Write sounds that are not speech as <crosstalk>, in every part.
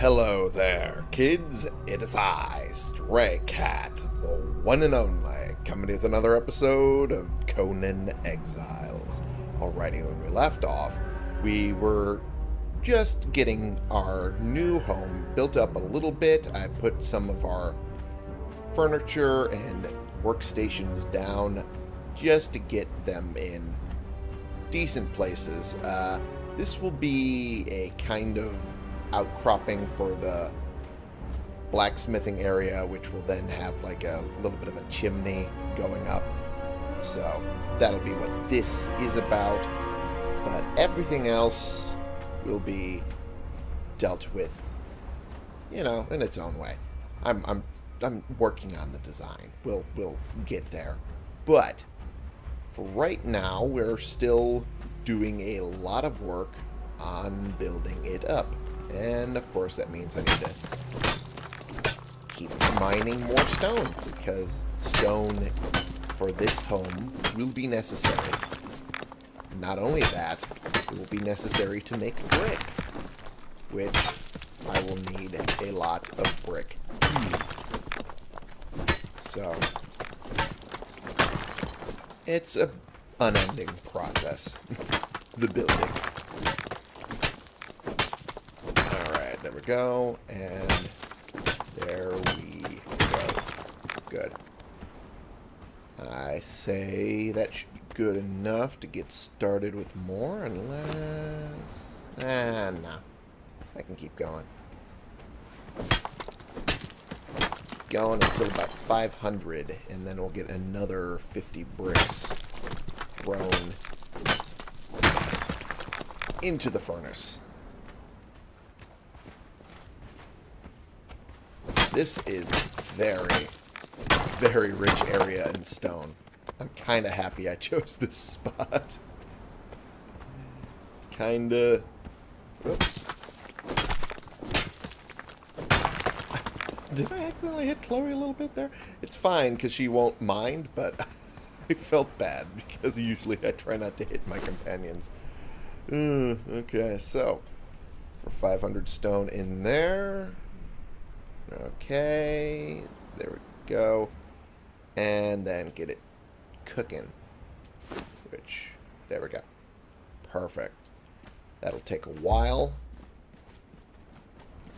Hello there, kids. It is I, Stray Cat, the one and only, coming with another episode of Conan Exiles. Alrighty, when we left off, we were just getting our new home built up a little bit. I put some of our furniture and workstations down just to get them in decent places. Uh, this will be a kind of outcropping for the blacksmithing area, which will then have like a little bit of a chimney going up. So that'll be what this is about. But everything else will be dealt with, you know, in its own way. I'm I'm I'm working on the design. We'll we'll get there. But for right now, we're still doing a lot of work on building it up. And of course that means I need to keep mining more stone because stone for this home will be necessary. Not only that, it will be necessary to make brick, which I will need a lot of brick. So, it's a unending process, <laughs> the building. Alright, there we go, and there we go. Good. I say that should be good enough to get started with more, unless... Ah, no. I can keep going. Going until about 500, and then we'll get another 50 bricks thrown into the furnace. This is very, very rich area in stone. I'm kind of happy I chose this spot. Kinda... Oops. Did I accidentally hit Chloe a little bit there? It's fine, because she won't mind, but <laughs> I felt bad, because usually I try not to hit my companions. Uh, okay, so, for 500 stone in there. Okay, there we go. And then get it cooking, which, there we go. Perfect. That'll take a while.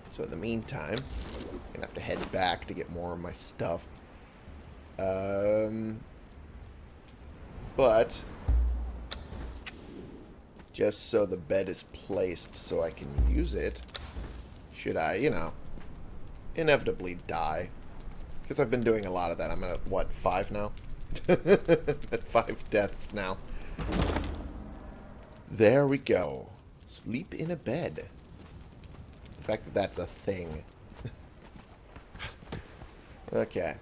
So in the meantime, I'm going to have to head back to get more of my stuff. Um, but, just so the bed is placed so I can use it, should I, you know, inevitably die. Because I've been doing a lot of that. I'm at, what, five now? <laughs> at five deaths now. There we go. Sleep in a bed. The fact that that's a thing. <laughs> okay.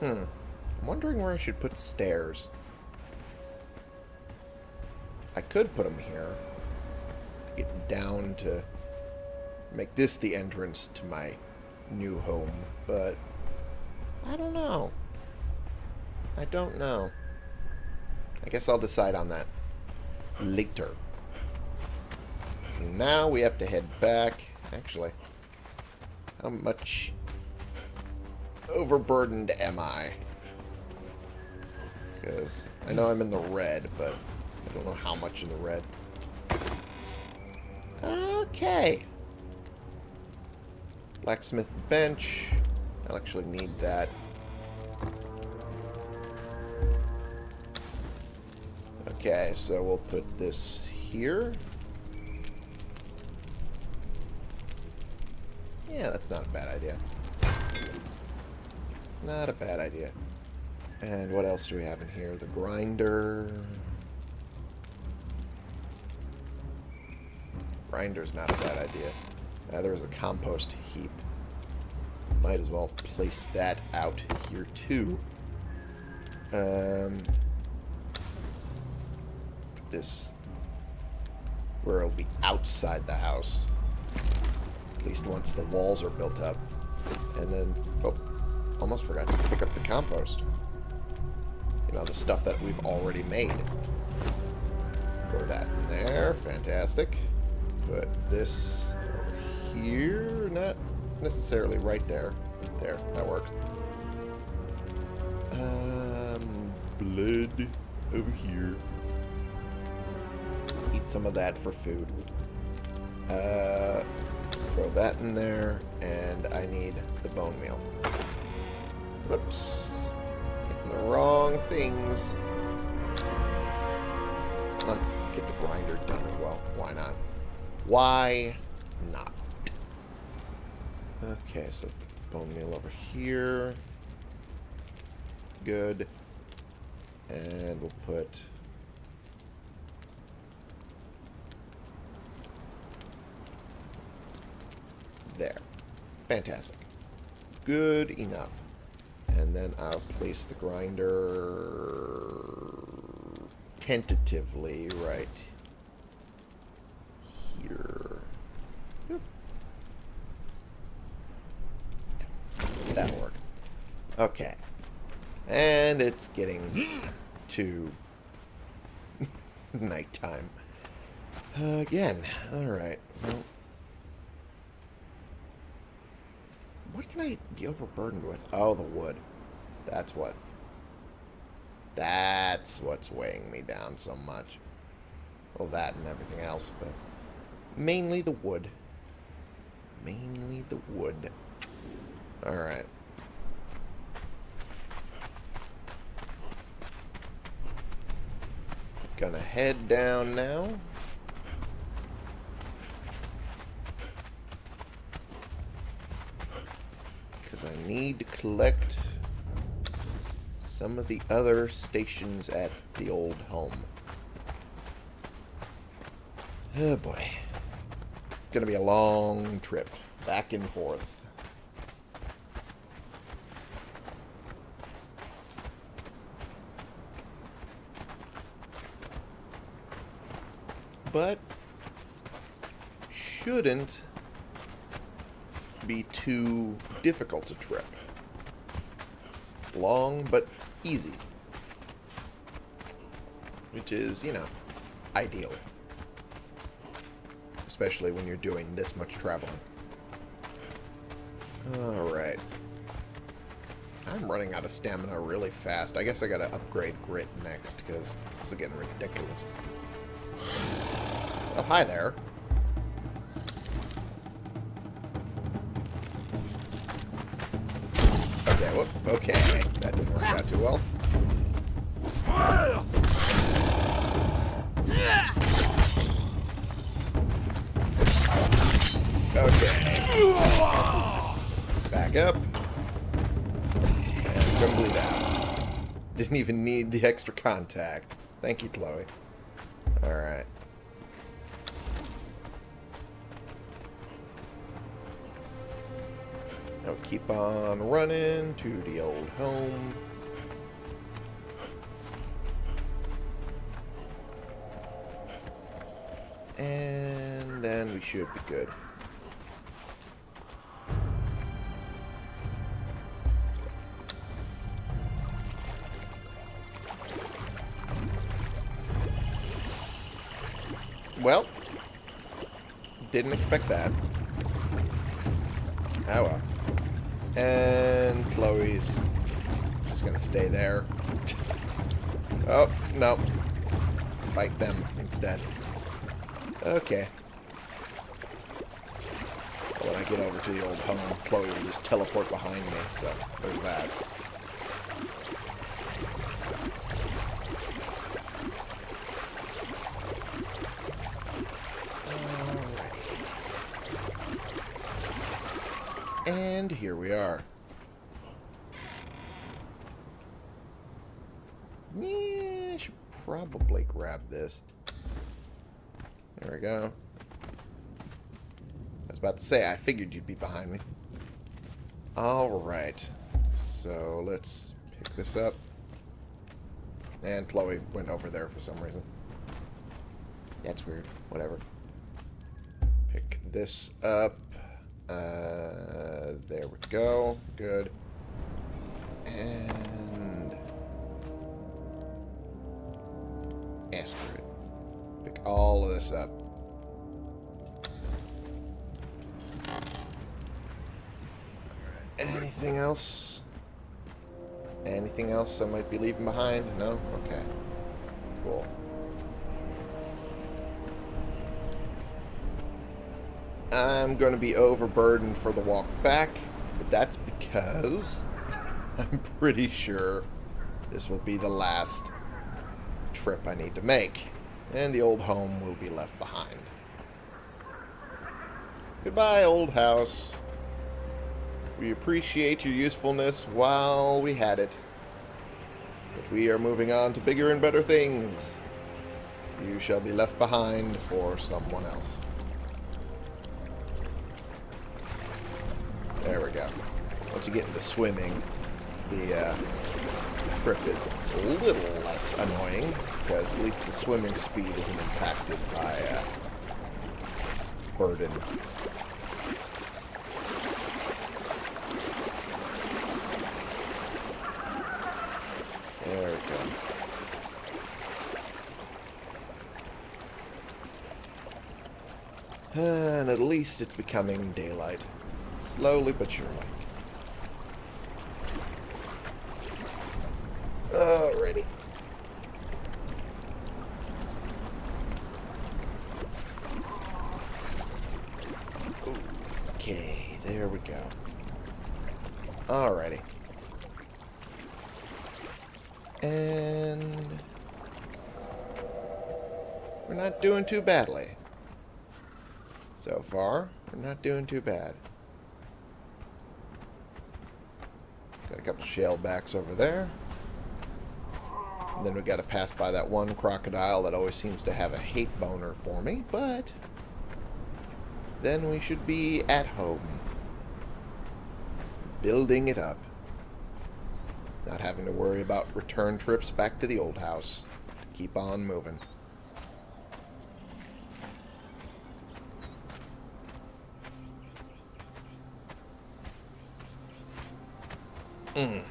Hmm. I'm wondering where I should put stairs. I could put them here. Down to make this the entrance to my new home, but I don't know. I don't know. I guess I'll decide on that later. Now we have to head back. Actually, how much overburdened am I? Because I know I'm in the red, but I don't know how much in the red. Okay. Blacksmith bench. I'll actually need that. Okay, so we'll put this here. Yeah, that's not a bad idea. It's not a bad idea. And what else do we have in here? The grinder. Grinder's not a bad idea. Uh, there's a compost heap. Might as well place that out here too. Um, this where it'll be outside the house. At least once the walls are built up. And then, oh, almost forgot to pick up the compost. You know, the stuff that we've already made. Throw that in there. Fantastic. Put this here. Not necessarily right there. There. That works. Um, blood over here. Eat some of that for food. Uh, throw that in there, and I need the bone meal. Whoops. Getting the wrong things. Get the grinder done as well. Why not? Why not? Okay, so bone meal over here. Good. And we'll put... There. Fantastic. Good enough. And then I'll place the grinder tentatively right here. Yep. That'll work. Okay. And it's getting to <laughs> nighttime. again. Alright. Well, what can I be overburdened with? Oh, the wood. That's what. That's what's weighing me down so much. Well, that and everything else, but mainly the wood. Mainly the wood. Alright. Gonna head down now. Because I need to collect some of the other stations at the old home. Oh boy. Gonna be a long trip. Back and forth. But shouldn't be too difficult a trip. Long but easy. Which is, you know, ideal. Especially when you're doing this much traveling. Alright. I'm running out of stamina really fast. I guess I gotta upgrade grit next, because this is getting ridiculous. Oh, hi there. Okay, whoop, okay. That didn't work out too well. Okay. Back up. And come bleed out. Didn't even need the extra contact. Thank you, Chloe. Alright. Keep on running to the old home. And then we should be good. Well, didn't expect that. Oh well. And Chloe's just gonna stay there. oh, no. Fight them instead. Okay. When I get over to the old home, Chloe will just teleport behind me, so there's that. And here are. Yeah, I should probably grab this. There we go. I was about to say, I figured you'd be behind me. Alright. So, let's pick this up. And Chloe went over there for some reason. That's weird. Whatever. Pick this up. Uh, there we go. Good. And... Pick all of this up. Anything else? Anything else I might be leaving behind? No? Okay. Cool. I'm going to be overburdened for the walk back, but that's because <laughs> I'm pretty sure this will be the last trip I need to make, and the old home will be left behind. Goodbye, old house. We appreciate your usefulness while we had it. But we are moving on to bigger and better things. You shall be left behind for someone else. Once you get into swimming, the uh, trip is a little less annoying, because at least the swimming speed isn't impacted by uh, burden. There we go. And at least it's becoming daylight. Slowly but surely. Alrighty. Okay, there we go. Alrighty. And... We're not doing too badly. So far, we're not doing too bad. Got a couple shellbacks over there. And then we got to pass by that one crocodile that always seems to have a hate boner for me, but then we should be at home. Building it up. Not having to worry about return trips back to the old house. Keep on moving. Mm.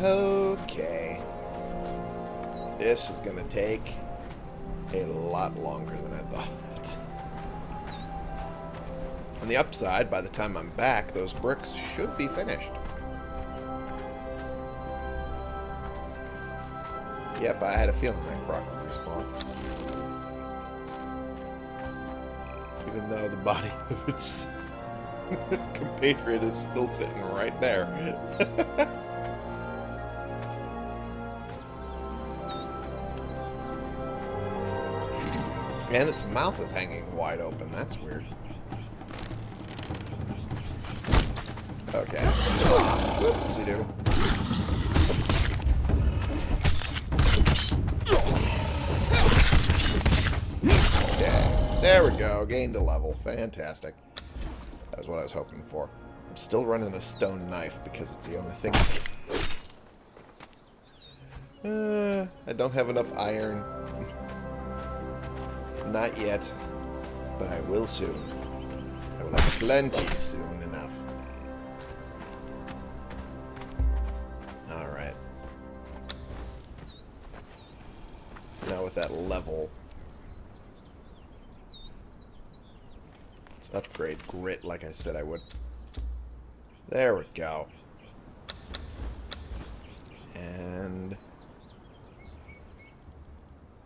Okay. This is going to take a lot longer than I thought. On the upside, by the time I'm back, those bricks should be finished. Yep, I had a feeling that croc would respawn. Even though the body <laughs> of its <laughs> compatriot is still sitting right there. <laughs> And its mouth is hanging wide open. That's weird. Okay. Whoopsie doodle. Okay. There we go. Gained a level. Fantastic. That was what I was hoping for. I'm still running a stone knife because it's the only thing. Uh, I don't have enough iron. Not yet, but I will soon. I will have plenty soon enough. Alright. Now with that level, let's upgrade grit like I said I would. There we go. And...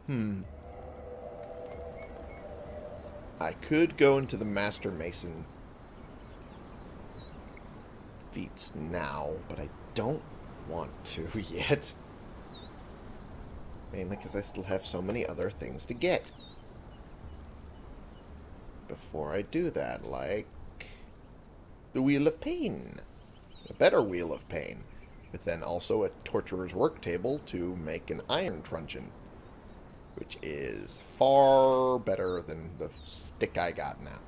Hmm. I could go into the Master Mason feats now, but I don't want to <laughs> yet. Mainly because I still have so many other things to get. Before I do that, like the Wheel of Pain. A better Wheel of Pain. But then also a Torturer's Work Table to make an Iron Truncheon which is far better than the stick I got now.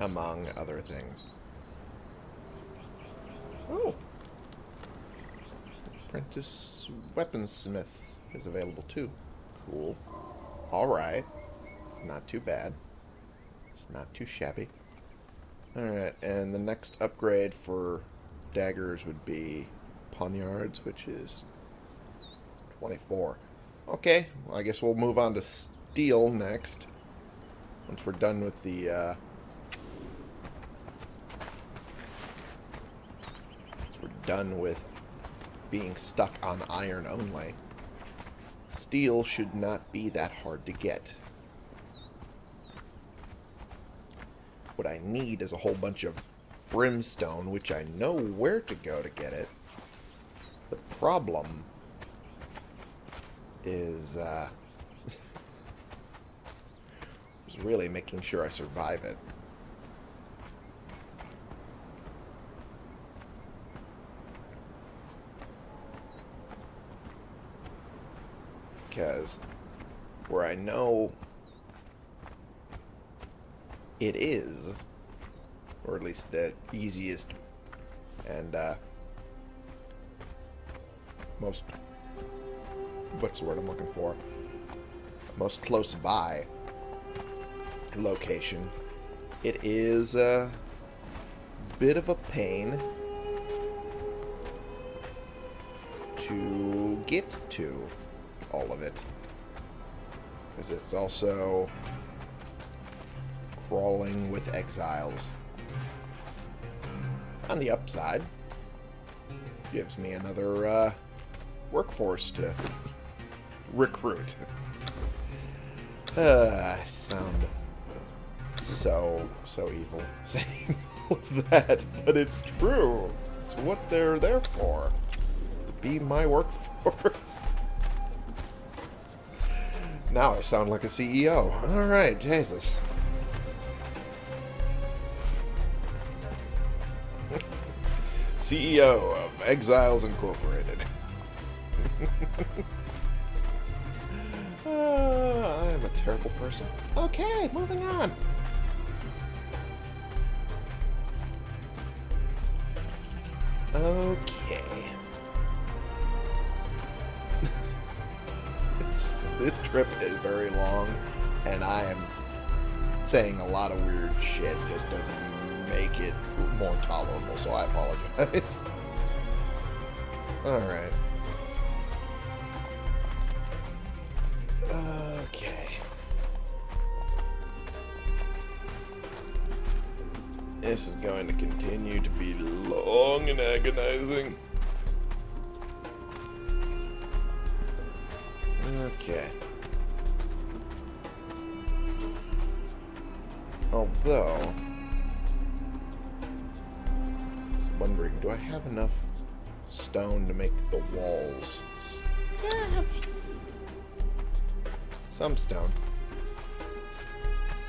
Among other things. Oh! Apprentice Weaponsmith is available too. Cool. Alright. It's not too bad. It's not too shabby. Alright, and the next upgrade for daggers would be poniards, which is 24. Okay, well, I guess we'll move on to steel next. Once we're done with the, uh... We're done with being stuck on iron only. Steel should not be that hard to get. What I need is a whole bunch of brimstone, which I know where to go to get it. The problem is, uh, <laughs> is really making sure I survive it. Because where I know it is, or at least the easiest and uh, most, what's the word I'm looking for, most close by location, it is a bit of a pain to get to all of it. Because it's also crawling with exiles. On the upside, gives me another uh, workforce to recruit. uh, sound so, so evil <laughs> saying that, but it's true. It's what they're there for. To be my workforce. <laughs> Now I sound like a CEO. Alright, Jesus. <laughs> CEO of Exiles Incorporated. Terrible person. Okay, moving on. Okay. <laughs> this, this trip is very long, and I am saying a lot of weird shit just to make it more tolerable, so I apologize. <laughs> Alright. This is going to continue to be long and agonizing. Okay. Although, I was wondering, do I have enough stone to make the walls? Some stone.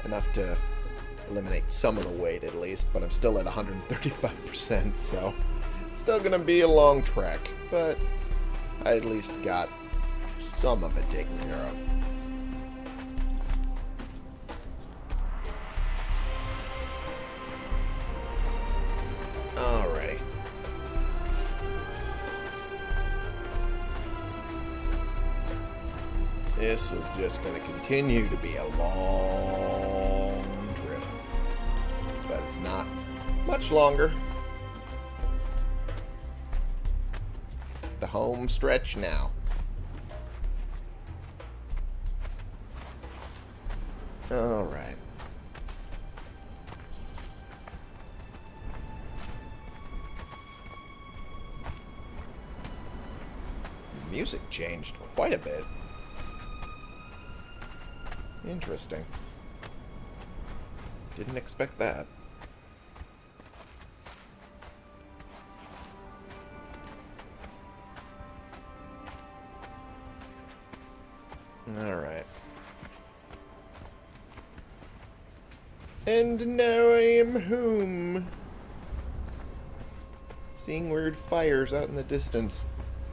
Enough to eliminate some of the weight at least, but I'm still at 135%, so still gonna be a long trek, but I at least got some of it taken care of. This is just going to continue to be a long it's not much longer. The home stretch now. Alright. Music changed quite a bit. Interesting. Didn't expect that. Home. Seeing weird fires out in the distance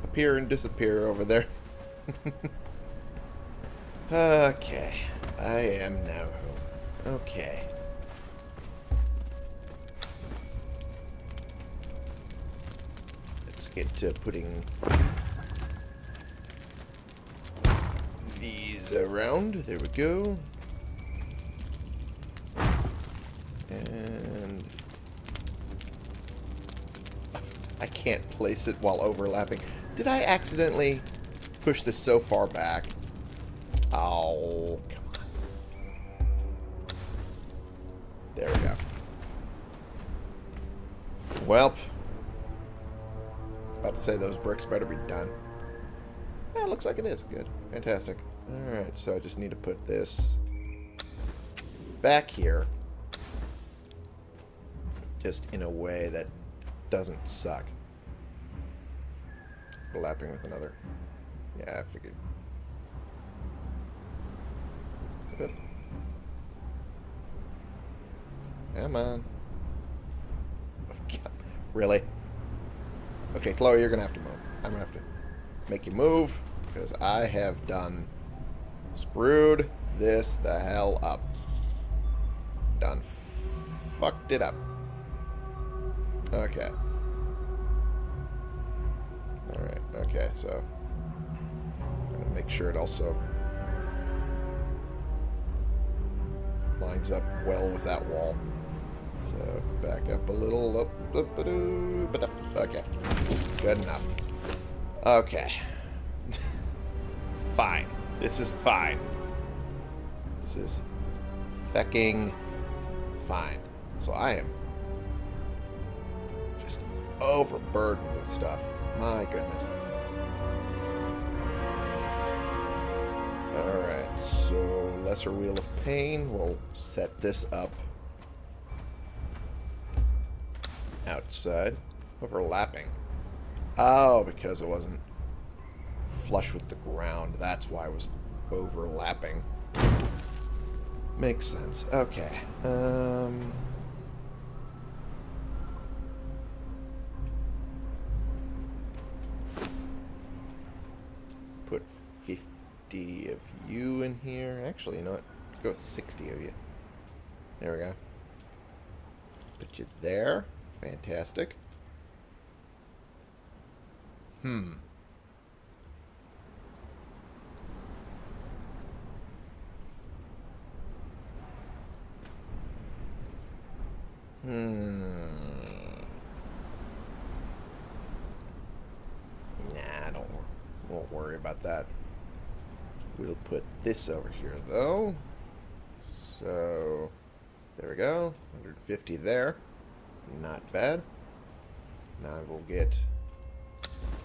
appear and disappear over there. <laughs> okay. I am now home. Okay. Let's get to putting these around. There we go. And I can't place it while overlapping. Did I accidentally push this so far back? Oh, come on. There we go. Welp. About to say those bricks better be done. Yeah, it looks like it is. Good. Fantastic. Alright, so I just need to put this back here. Just in a way that doesn't suck. Overlapping with another. Yeah, I figured. Oop. Come on. Oh, God. Really? Okay, Chloe, you're going to have to move. I'm going to have to make you move because I have done screwed this the hell up. Done fucked it up. Okay. Alright, okay, so gonna make sure it also lines up well with that wall. So back up a little. Up, okay. Good enough. Okay. <laughs> fine. This is fine. This is fecking fine. So I am overburdened with stuff. My goodness. Alright, so Lesser Wheel of Pain. We'll set this up outside. Overlapping. Oh, because it wasn't flush with the ground. That's why it was overlapping. Makes sense. Okay. Um... Put 50 of you in here. Actually, you know what? Go with 60 of you. There we go. Put you there. Fantastic. Hmm. Hmm. Nah, don't won't worry about that. We'll put this over here though. So there we go. 150 there. Not bad. Now we'll get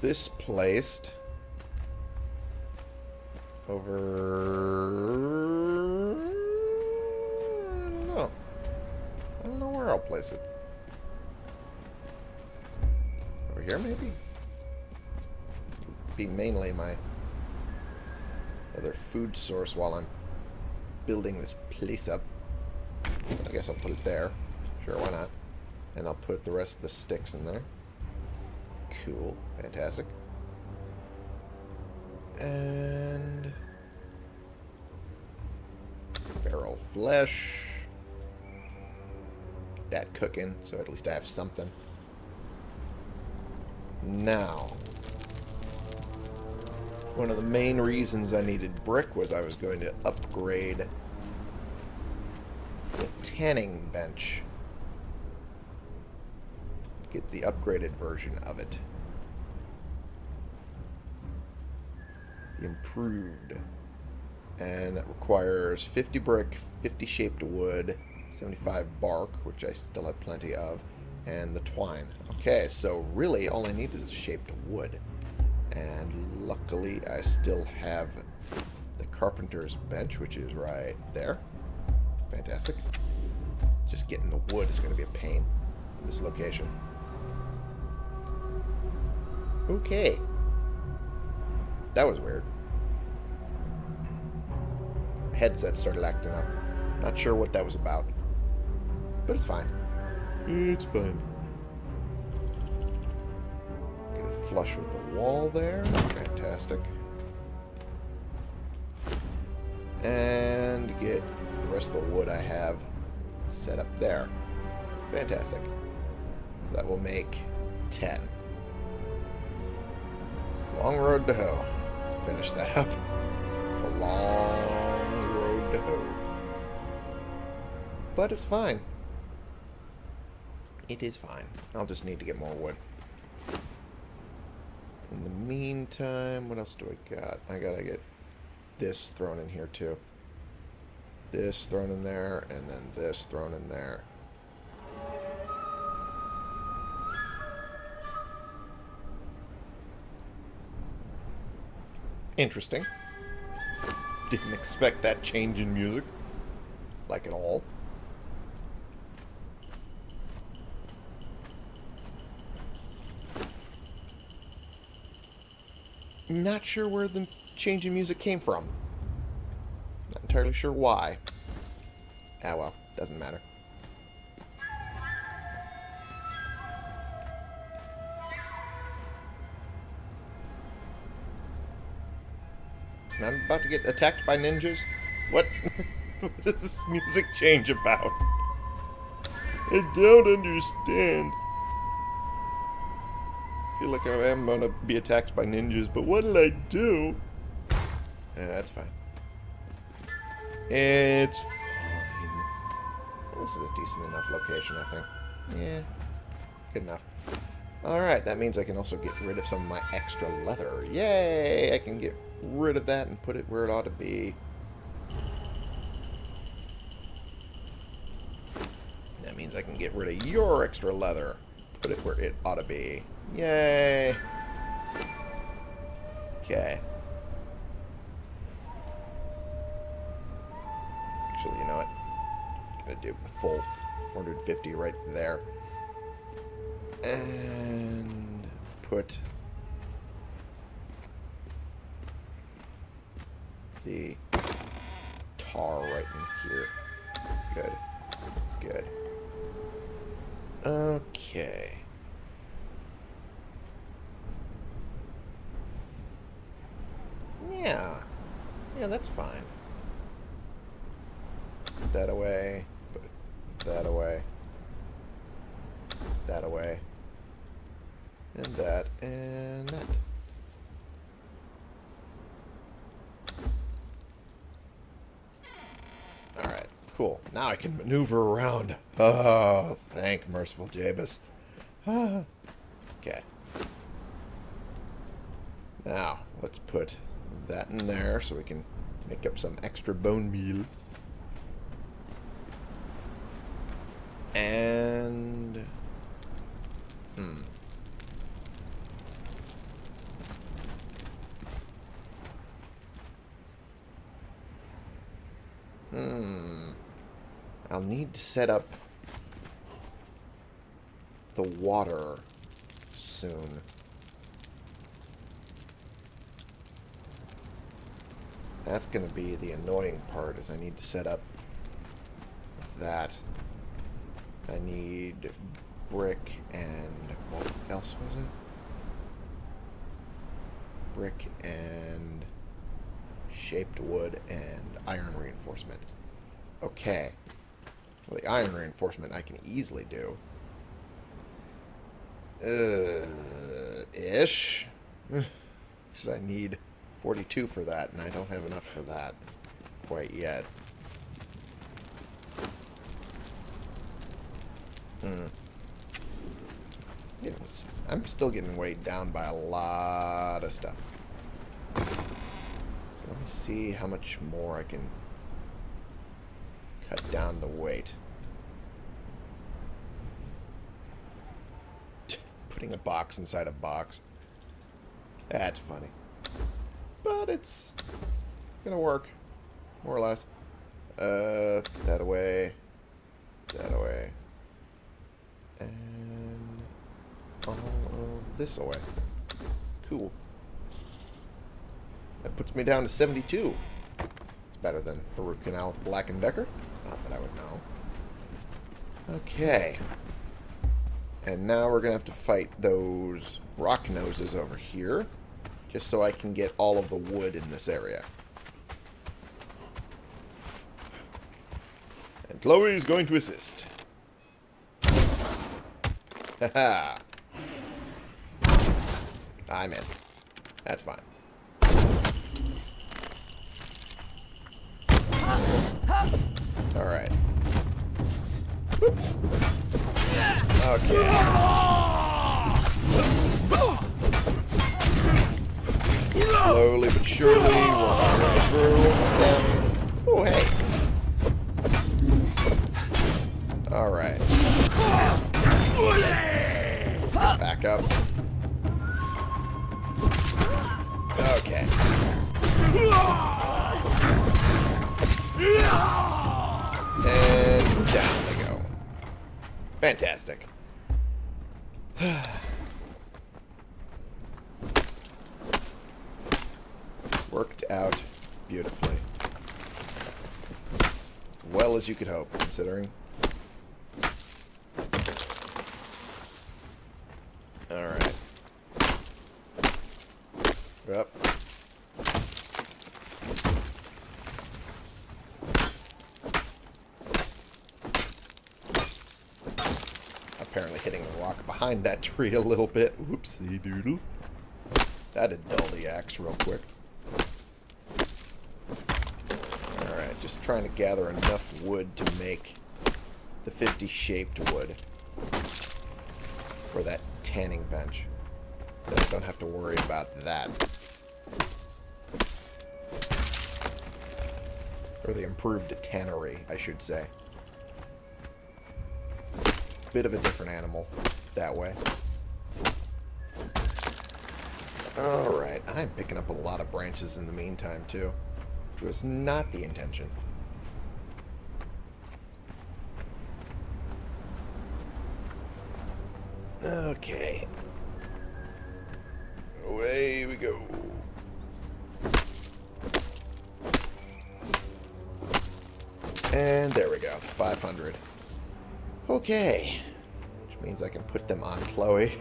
this placed over... I don't know. I don't know where I'll place it. Over here, maybe? Be mainly my other food source while I'm building this place up. I guess I'll put it there. Sure, why not? And I'll put the rest of the sticks in there. Cool. Fantastic. And... Feral flesh. That cooking, so at least I have something. Now, one of the main reasons I needed brick was I was going to upgrade the tanning bench get the upgraded version of it. The improved. And that requires 50 brick, 50 shaped wood, 75 bark, which I still have plenty of, and the twine. Okay, so really all I need is shaped wood. And luckily I still have the carpenter's bench, which is right there. Fantastic. Just getting the wood is going to be a pain in this location. Okay. That was weird. Headset started acting up. Not sure what that was about. But it's fine. It's fine. Flush with the wall there. Fantastic. And get the rest of the wood I have set up there. Fantastic. So that will make 10. Long road to hoe. Finish that up. A long road to hoe. But it's fine. It is fine. I'll just need to get more wood. In the meantime, what else do I got? I gotta get this thrown in here too. This thrown in there, and then this thrown in there. Interesting. Didn't expect that change in music. Like at all. Not sure where the change in music came from. Not entirely sure why. Ah well, doesn't matter. I'm about to get attacked by ninjas? What? <laughs> what is this music change about? I don't understand. Like oh, I am gonna be attacked by ninjas, but what'll I do? Yeah, that's fine. It's fine. This is a decent enough location, I think. Yeah, good enough. Alright, that means I can also get rid of some of my extra leather. Yay! I can get rid of that and put it where it ought to be. That means I can get rid of your extra leather. Put it where it ought to be. Yay! Okay. Actually, you know what? I'm gonna do the full 450 right there. And put the tar right in here. Good. Good. Okay. Yeah. Yeah, that's fine. Put that away. Put that away. That away. And that, and that. Alright, cool. Now I can maneuver around. <laughs> Oh, thank merciful Jabus. <sighs> Okay. Now, let's put that in there so we can make up some extra bone meal. And... Hmm. Hmm. I'll need to set up the water soon. That's going to be the annoying part, is I need to set up that. I need brick and... what else was it? Brick and shaped wood and iron reinforcement. Okay. Well, the iron reinforcement I can easily do. Uh, ish. <laughs> Because I need 42 for that, and I don't have enough for that quite yet. Hmm. I'm still getting weighed down by a lot of stuff. So let me see how much more I can cut down the weight. Putting a box inside a box. That's funny. But it's gonna work. More or less. Uh, that away. That away. And all of this away. Cool. That puts me down to 72. It's better than the root canal with Black & Decker. Not that I would know. Okay. And now we're going to have to fight those rock noses over here. Just so I can get all of the wood in this area. And Chloe is going to assist. <laughs> Haha. I missed. That's fine. Alright. Okay. Slowly but surely, our way through them. Oh, hey. Alright. Back up. Okay. And down they go. Fantastic. Worked out beautifully. Well as you could hope, considering. Alright. Yep. Apparently hitting the rock behind that tree a little bit. Whoopsie doodle. That'd dull the axe real quick. Alright, just trying to gather enough wood to make the 50 shaped wood for that tanning bench. Then I don't have to worry about that. Or the improved tannery, I should say. Bit of a different animal that way. Alright, I'm picking up a lot of branches in the meantime, too. Which was not the intention. Okay. Away we go. And there we go, 500. Okay. Which means I can put them on Chloe.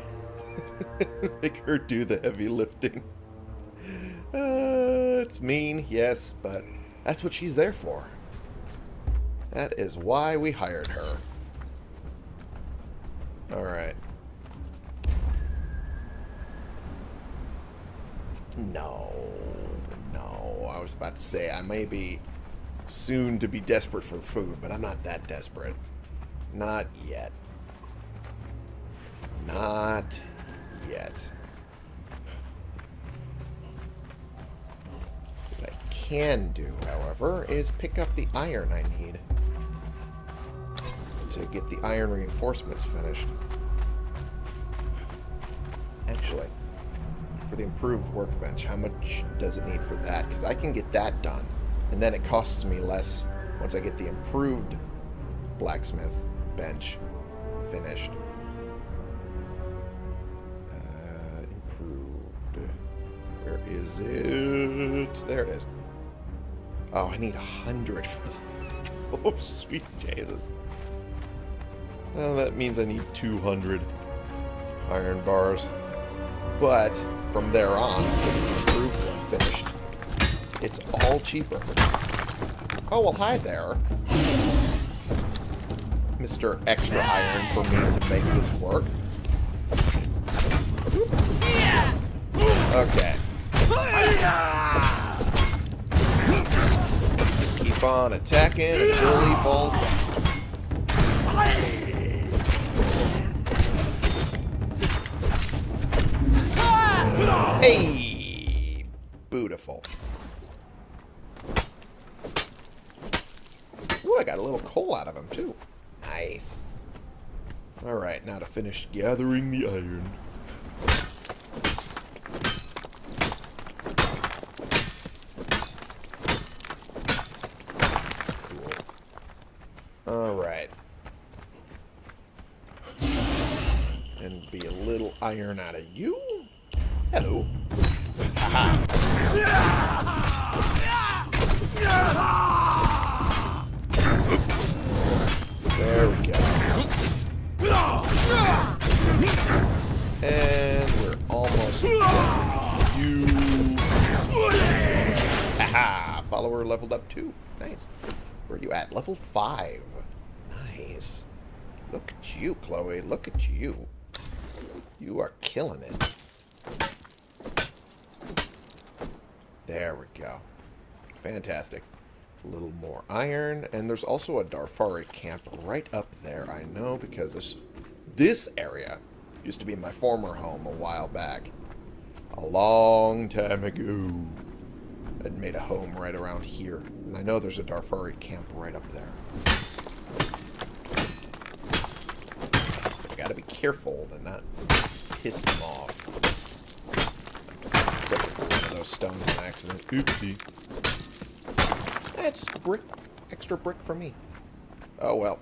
<laughs> Make her do the heavy lifting. Uh, it's mean, yes, but that's what she's there for. That is why we hired her. Alright. No. No. I was about to say, I may be soon to be desperate for food, but I'm not that desperate. Not yet. Not yet. What I can do, however, is pick up the iron I need to get the iron reinforcements finished. Actually, the improved workbench, how much does it need for that? Because I can get that done, and then it costs me less once I get the improved blacksmith bench finished. Uh, improved. Where is it? There it is. Oh, I need a hundred for that. <laughs> Oh, sweet Jesus. Well, that means I need 200 iron bars. But from there on, until the improved one finished, it's all cheaper. Oh, well, hi there. Mr. Extra Iron for me to make this work. Okay. Keep on attacking until he falls down. Hey! Beautiful. Ooh, I got a little coal out of him, too. Nice. Alright, now to finish gathering the iron. Cool. Alright. And be a little iron out of you. Leveled up too. Nice. Where are you at? Level 5. Nice. Look at you, Chloe. Look at you. You are killing it. There we go. Fantastic. A little more iron. And there's also a Darfari camp right up there. I know because this, this area used to be my former home a while back. A long time ago. I'd made a home right around here. And I know there's a Darfari camp right up there. I gotta be careful to not piss them off. One of those stones on accident. Oopsie. Eh, just brick. Extra brick for me. Oh well.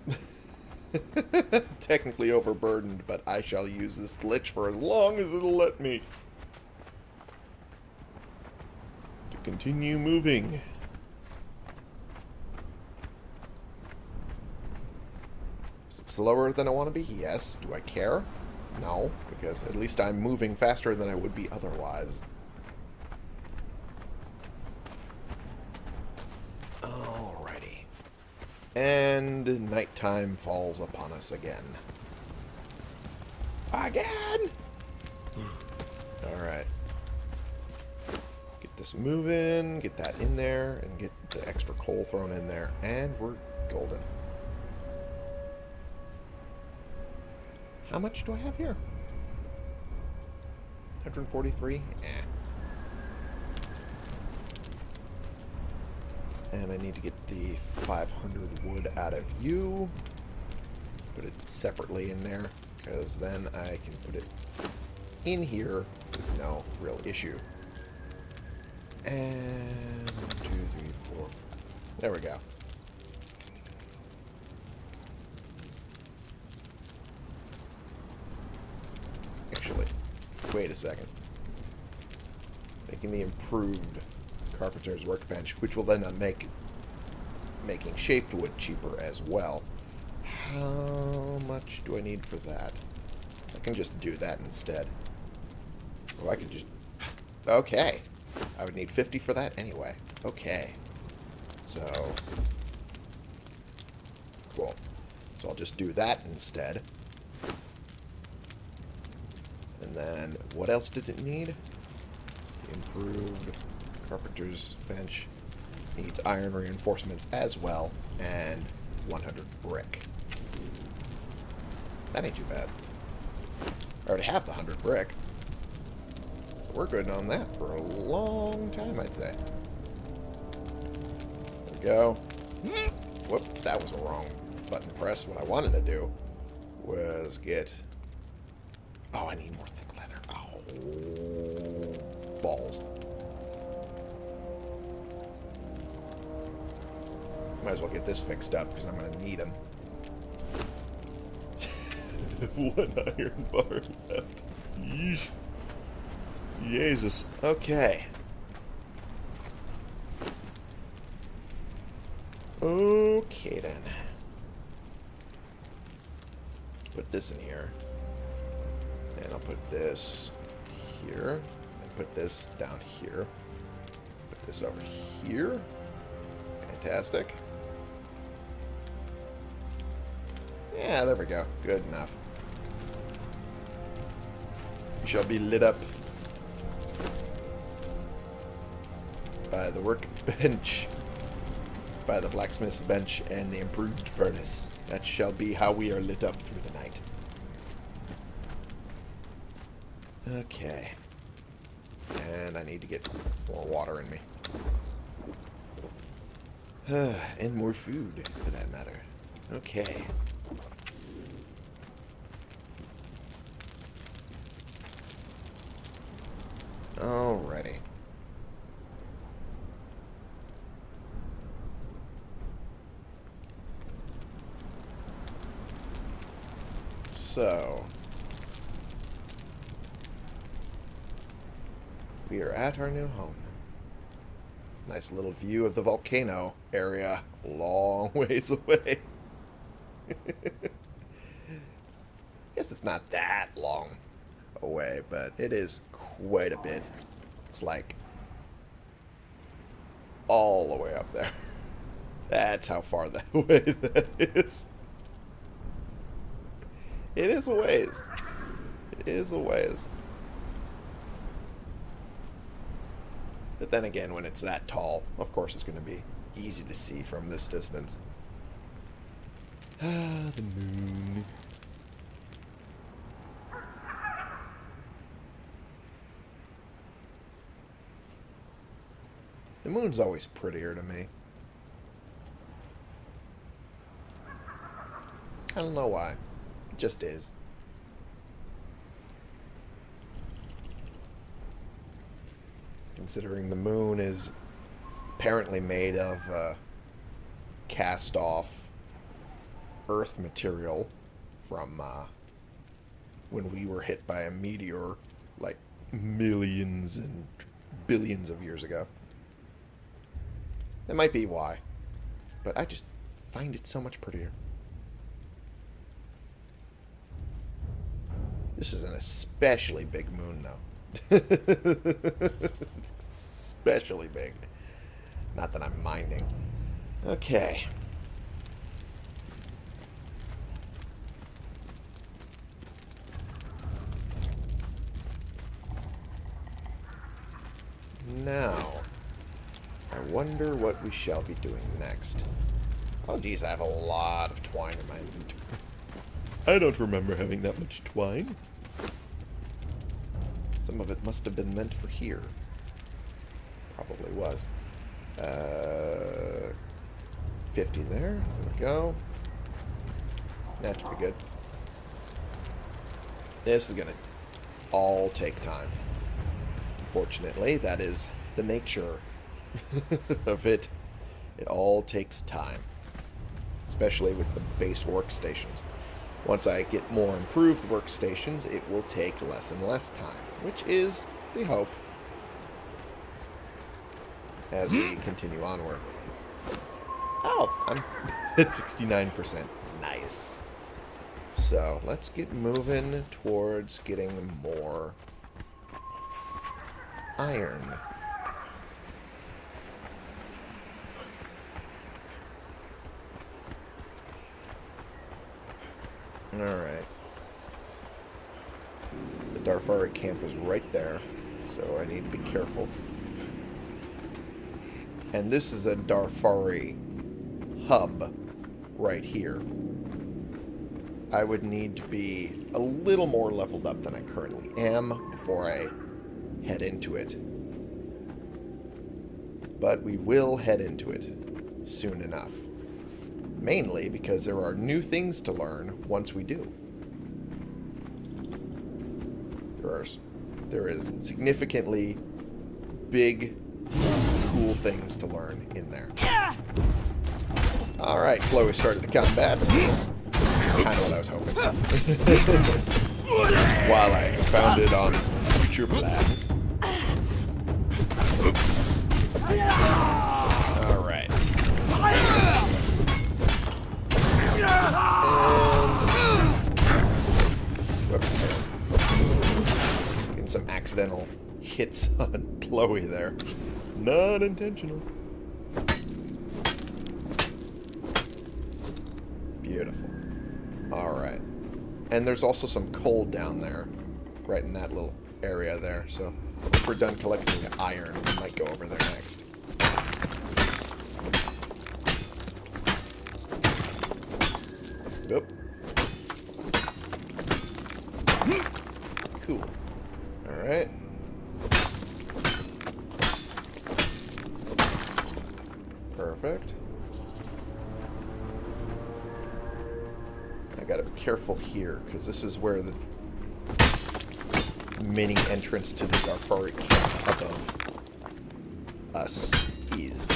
<laughs> Technically overburdened, but I shall use this glitch for as long as it'll let me. To continue moving. Is it slower than I want to be? Yes. Do I care? No, because at least I'm moving faster than I would be otherwise. Alrighty. And nighttime falls upon us again. Again! <sighs> Alright. Get this moving, get that in there, and get the extra coal thrown in there, and we're golden. How much do I have here? 143? Eh. And I need to get the 500 wood out of you. Put it separately in there, because then I can put it in here with no real issue. And two, three, four. There we go. Actually, wait a second. Making the improved carpenter's workbench, which will then make making shaped wood cheaper as well. How much do I need for that? I can just do that instead. Oh, I could just... Okay. I would need 50 for that anyway. Okay. So... Cool. So I'll just do that instead. And then, what else did it need? Improved carpenter's bench. Needs iron reinforcements as well. And 100 brick. That ain't too bad. I already have the 100 brick. We're good on that for a long time, I'd say. There we go. Whoop, that was a wrong button press. What I wanted to do was get... Oh, I need more thick leather. Oh, balls. Might as well get this fixed up because I'm going to need them. <laughs> One iron bar left. Yeesh. Jesus. Okay. Okay then. Put this in here. And I'll put this here. And put this down here. Put this over here. Fantastic. Yeah, there we go. Good enough. You shall be lit up by the workbench, by the blacksmith's bench, and the improved furnace. That shall be how we are lit up through the night. Okay. And I need to get more water in me. <sighs> and more food, for that matter. Okay. Alrighty. So, we are at our new home. It's a nice little view of the volcano area, long <laughs> ways away. <laughs> Guess it's not that long away, but it is quite a bit. It's like all the way up there. <laughs> That's how far that way that is. It is a ways. It is a ways. But then again, when it's that tall, of course it's going to be easy to see from this distance. Ah, <sighs> the moon. The moon's always prettier to me. I don't know why. Just is. Considering the moon is apparently made of uh, cast off earth material from uh, when we were hit by a meteor like millions and billions of years ago. That might be why. But I just find it so much prettier. This is an especially big moon, though. <laughs> especially big. Not that I'm minding. Okay. Now, I wonder what we shall be doing next. Oh, geez, I have a lot of twine in my inventory. I don't remember having that much twine. Some of it must have been meant for here. Probably was. Uh, 50 there. There we go. That should be good. This is going to all take time. Unfortunately, that is the nature <laughs> of it. It all takes time. Especially with the base workstations. Once I get more improved workstations, it will take less and less time, which is the hope as we hmm? continue onward. Oh, I'm <laughs> at 69%. Nice. So, let's get moving towards getting more iron. Alright. The Darfari camp is right there, so I need to be careful. And this is a Darfari hub right here. I would need to be a little more leveled up than I currently am before I head into it. But we will head into it soon enough. Mainly because there are new things to learn once we do. There, are, there is significantly big, cool things to learn in there. Alright, Chloe started the combat. That's kind of what I was hoping. <laughs> While I expounded on future plans. Accidental hits <laughs> on Chloe there. Not intentional. Beautiful. Alright. And there's also some coal down there. Right in that little area there. So if we're done collecting the iron, we might go over there next. Careful here, because this is where the mini entrance to the Darfari camp above us is.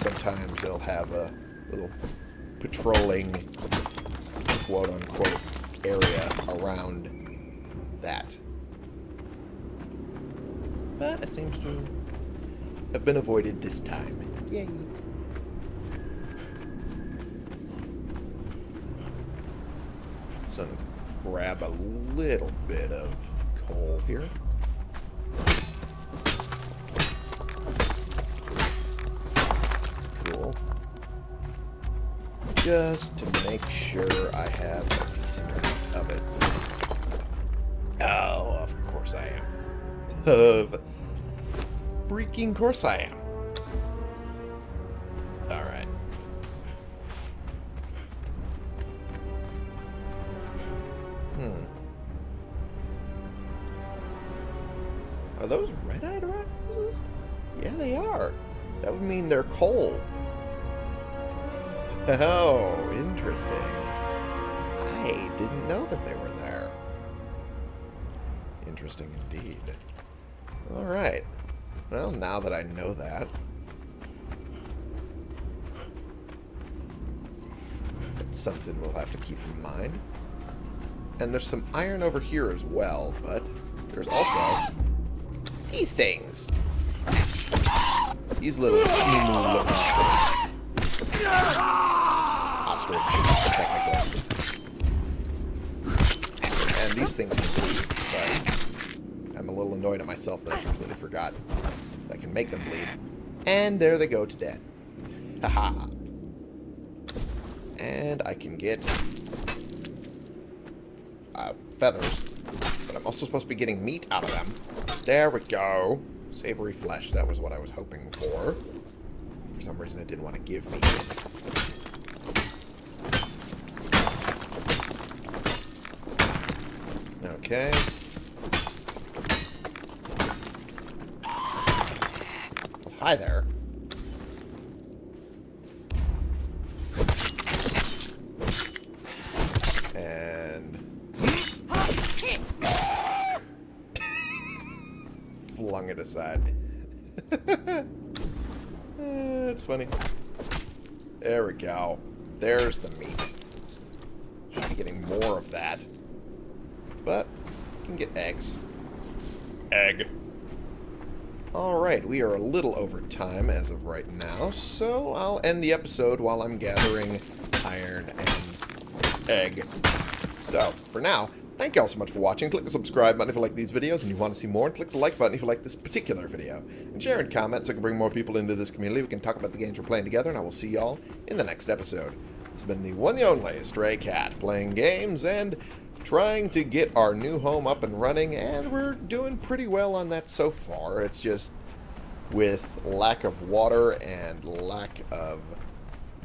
Sometimes they'll have a little patrolling, quote-unquote, area around that. But it seems to have been avoided this time. Yay. So grab a little bit of coal here. Cool. Just to make sure I have a decent amount of it. Oh, of course I am. <laughs> Of freaking course I am. Are those red-eyed roses? Yeah, they are. That would mean they're coal. <laughs> Oh, interesting. I didn't know that they were there. Interesting indeed. Alright. Well, now that I know that... It's something we'll have to keep in mind. And there's some iron over here as well, but there's also these things. These little emu looking ostrich, technically. And these things can bleed, but I'm a little annoyed at myself that I completely forgot that I can make them bleed. And there they go to dead. Haha. and I can get uh, feathers. But I'm also supposed to be getting meat out of them. There we go. Savory flesh. That was what I was hoping for. For some reason, it didn't want to give me it. Okay. Hi there. Flung it aside. <laughs> That's funny. There we go. There's the meat. Should be getting more of that. But, you can get eggs. Egg. Alright, we are a little over time as of right now, so I'll end the episode while I'm gathering iron and egg. So, for now, thank you all so much for watching. Click the subscribe button if you like these videos and you want to see more, and click the like button if you like this particular video. And share and comment so I can bring more people into this community. We can talk about the games we're playing together, and I will see y'all in the next episode. It's been the one the only Stray Cat, playing games and trying to get our new home up and running, and we're doing pretty well on that so far. It's just with lack of water and lack of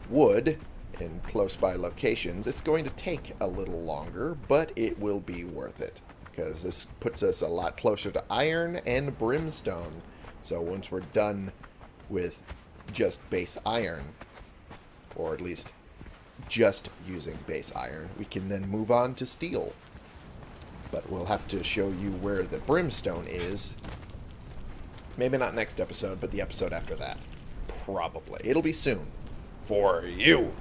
wood in close by locations, it's going to take a little longer, but it will be worth it because this puts us a lot closer to iron and brimstone. So once we're done with just base iron, or at least just using base iron. We can then move on to steel. But we'll have to show you where the brimstone is. Maybe not next episode, but the episode after that. Probably. It'll be soon. For you.